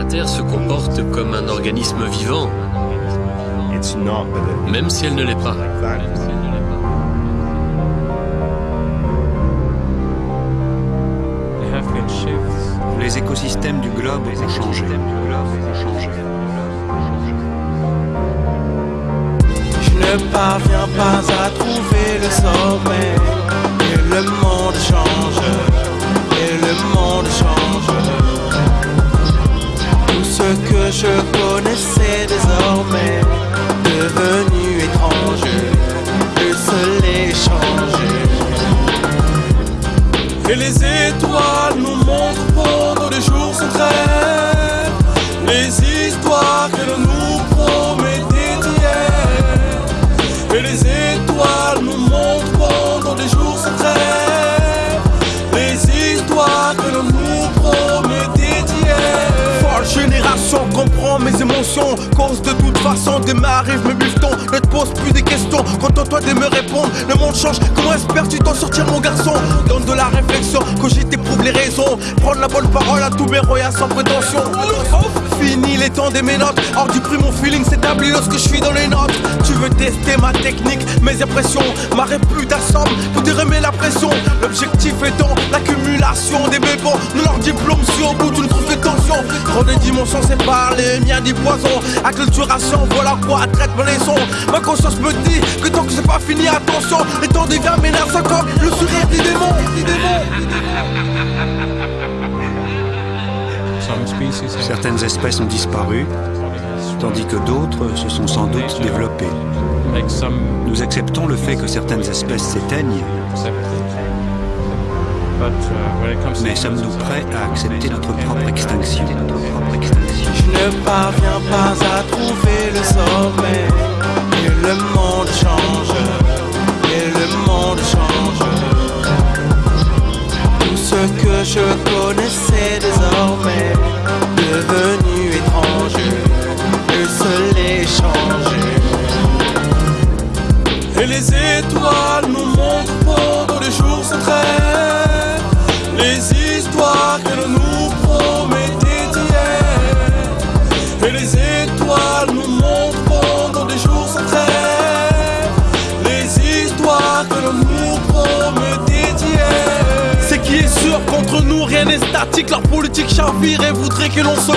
La Terre se comporte comme un organisme vivant, même si elle ne l'est pas. Les écosystèmes du globe ont changé. Je ne parviens pas à trouver le sommet. Je connaissais désormais devenu étrange. Le soleil change. Et les étoiles nous montrent pendant les jours se trêvent Les histoires que l'on nous promettait hier Et les étoiles nous montrent émotions Cause de toute façon des m'arrive mes bifetons Ne te pose plus des questions. Contente-toi de me répondre Le monde change. Comment espères-tu t'en sortir mon garçon? Donne de la réflexion Cogite éprouve les raisons. Prendre la bonne parole à tous mes royas sans prétention. Fini les temps des ménotes Hors du prix mon feeling s'établit lorsque je suis dans les notes. Tu veux tester ma technique, mes impressions Ma réputation pour te remettre la pression. L'objectif étant l'accumulation des bébons De leur diplôme si au bout d'une Trop de dimensions séparent les miens du poison Acculturation, voilà quoi traite mes leçons Ma conscience me dit que tant que c'est pas fini attention. Les temps devient menaçant comme le sourire des démons, des démons. Certaines espèces ont disparu, tandis que d'autres se sont sans doute développées. Nous acceptons le fait que certaines espèces s'éteignent, uh, mais sommes-nous prêts à accepter notre propre extinction? Ne parviens pas à trouver le sommet. Et le monde change Et le monde change. Tout ce que je connaissais désormais Devenu étrange Le soleil change Et les étoiles nous montrent pendant les jours se trêvent C'est qui est sûr contre nous rien n'est statique. Leur politique chavire et voudrait que l'on se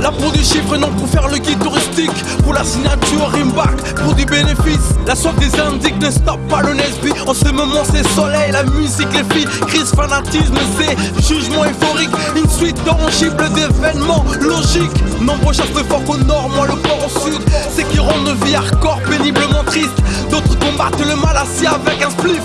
La pour du chiffre non pour faire le guide touristique. Pour la signature Rimback pour du bénéfice. La soif des indiques ne stoppe pas le En ce moment c'est soleil, la musique, les filles Crise, fanatisme, c'est jugement euphorique. Une suite tangible d'événements logiques. Nombreux chassent le fort au nord, moi le port au sud. C'est qui rendent nos vies hardcore péniblement tristes. D'autres combattent le mal assis avec un spliff.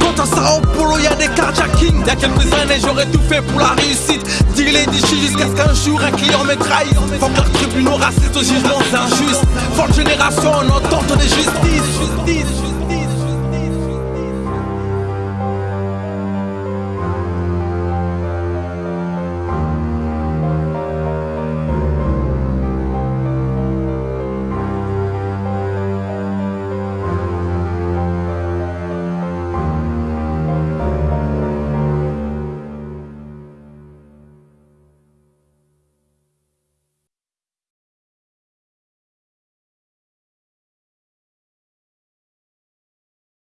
Quant à Sao Paulo, y'a des carjacking Y'a quelques années, j'aurais tout fait pour la réussite. Deal et dichi jusqu'à ce qu'un jour un client me trahisse. Faut que leurs tribunaux racistes au jugement c'est injuste Forte génération en entente des justices